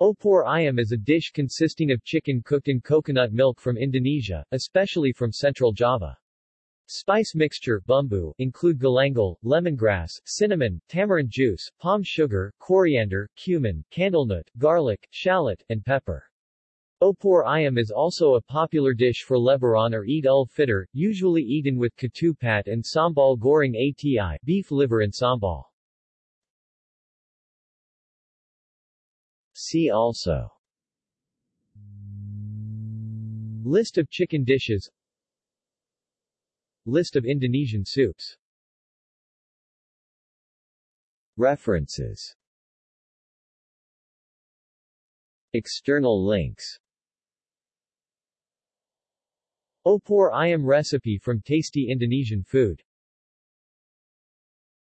Opor ayam is a dish consisting of chicken cooked in coconut milk from Indonesia, especially from central Java. Spice mixture bumbu include galangal, lemongrass, cinnamon, tamarind juice, palm sugar, coriander, cumin, candlenut, garlic, shallot, and pepper. Opor ayam is also a popular dish for Lebaran or Eid ul-Fitr, usually eaten with ketupat and sambal goreng ati beef liver and sambal. See also. List of chicken dishes. List of Indonesian soups. References. External links. Opor ayam recipe from Tasty Indonesian Food